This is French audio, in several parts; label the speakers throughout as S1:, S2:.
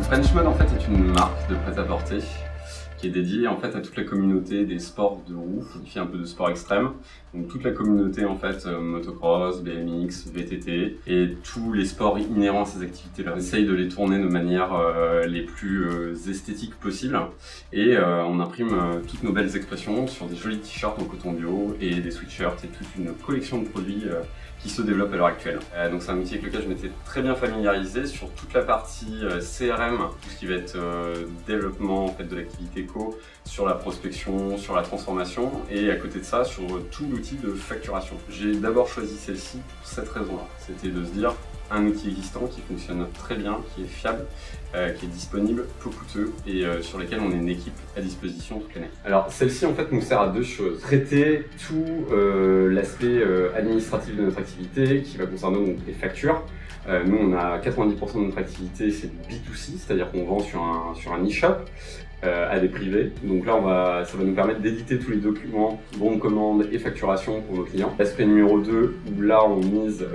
S1: Frenchmode en fait est une marque de prêt-à-porter qui est dédiée en fait à toute la communauté des sports de roue, qui fait un peu de sport extrême. Donc toute la communauté en fait euh, motocross, BMX, VTT et tous les sports inhérents à ces activités-là. On essaye de les tourner de manière euh, les plus euh, esthétiques possibles et on imprime toutes nos belles expressions sur des jolis t-shirts en coton bio et des sweatshirts et toute une collection de produits qui se développe à l'heure actuelle. donc c'est un métier avec lequel je m'étais très bien familiarisé sur toute la partie CRM, tout ce qui va être développement en fait, de l'activité sur la prospection, sur la transformation et à côté de ça sur tout l'outil de facturation. J'ai d'abord choisi celle-ci pour cette raison-là. C'était de se dire un outil existant qui fonctionne très bien, qui est fiable, euh, qui est disponible, peu coûteux et euh, sur lesquels on est une équipe à disposition toute l'année. Alors celle-ci en fait nous sert à deux choses. Traiter tout euh, l'aspect administratif de notre activité qui va concerner donc, les factures. Nous on a 90% de notre activité c'est du B2C, c'est-à-dire qu'on vend sur un, sur un e-shop à des privés. Donc là, on va, ça va nous permettre d'éditer tous les documents, bons de commande et facturation pour nos clients. L'aspect numéro 2, où là, on mise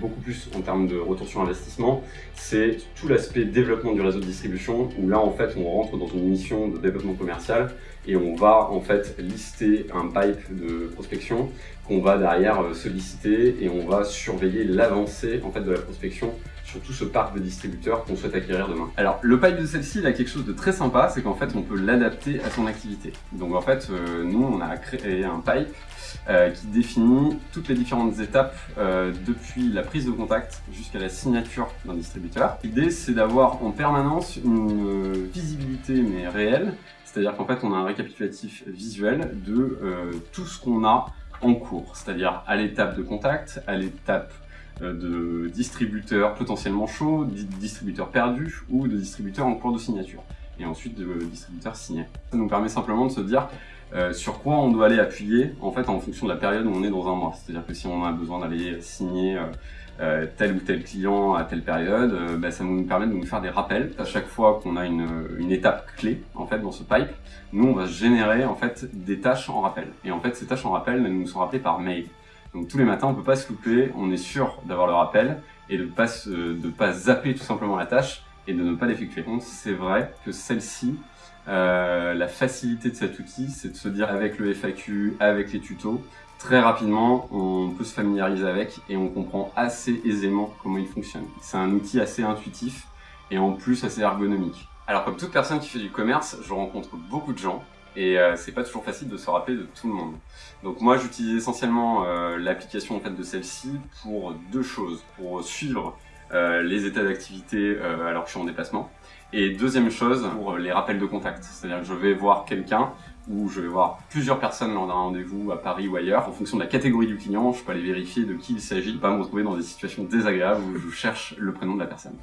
S1: beaucoup plus en termes de retour sur investissement, c'est tout l'aspect développement du réseau de distribution, où là, en fait, on rentre dans une mission de développement commercial et on va, en fait, lister un pipe de prospection qu'on va derrière euh, solliciter et on va surveiller l'avancée, en fait, de la sur tout ce parc de distributeurs qu'on souhaite acquérir demain. Alors, le pipe de celle-ci, il a quelque chose de très sympa, c'est qu'en fait, on peut l'adapter à son activité. Donc, en fait, euh, nous, on a créé un pipe euh, qui définit toutes les différentes étapes euh, depuis la prise de contact jusqu'à la signature d'un distributeur. L'idée, c'est d'avoir en permanence une visibilité, mais réelle, c'est-à-dire qu'en fait, on a un récapitulatif visuel de tout ce qu'on a en cours, c'est-à-dire à, l'étape de contact, à l'étape de distributeurs potentiellement chauds, de distributeurs perdus ou de distributeurs en cours de signature et ensuite de distributeurs signés. Ça nous permet simplement de se dire euh, sur quoi on doit aller appuyer en fait en fonction de la période où on est dans un mois. C'est-à-dire que si on a besoin d'aller signer euh, tel ou tel client à telle période, bah, ça nous permet de nous faire des rappels. À chaque fois qu'on a une, une, étape clé en fait dans ce pipe, nous on va générer en fait des tâches en rappel. Et en fait ces tâches en rappel elles nous sont rappelées par mail. Donc tous les matins, on peut pas se louper, on est sûr d'avoir le rappel et de pas de pas zapper tout simplement la tâche et de ne pas l'effectuer. C'est vrai que celle-ci, euh, la facilité de cet outil, c'est de se dire avec le FAQ, avec les tutos, très rapidement, on peut se familiariser avec et on comprend assez aisément comment il fonctionne. C'est un outil assez intuitif et en plus assez ergonomique. Alors comme toute personne qui fait du commerce, je rencontre beaucoup de gens et euh, c'est pas toujours facile de se rappeler de tout le monde. Donc moi j'utilise essentiellement euh, l'application en fait de celle-ci pour deux choses, pour suivre euh, les états d'activité alors que je suis en déplacement, et deuxième chose pour les rappels de contact, c'est-à-dire que je vais voir quelqu'un ou je vais voir plusieurs personnes lors d'un rendez-vous à Paris ou ailleurs, en fonction de la catégorie du client, je peux aller vérifier de qui il s'agit, pas me retrouver dans des situations désagréables où je cherche le prénom de la personne.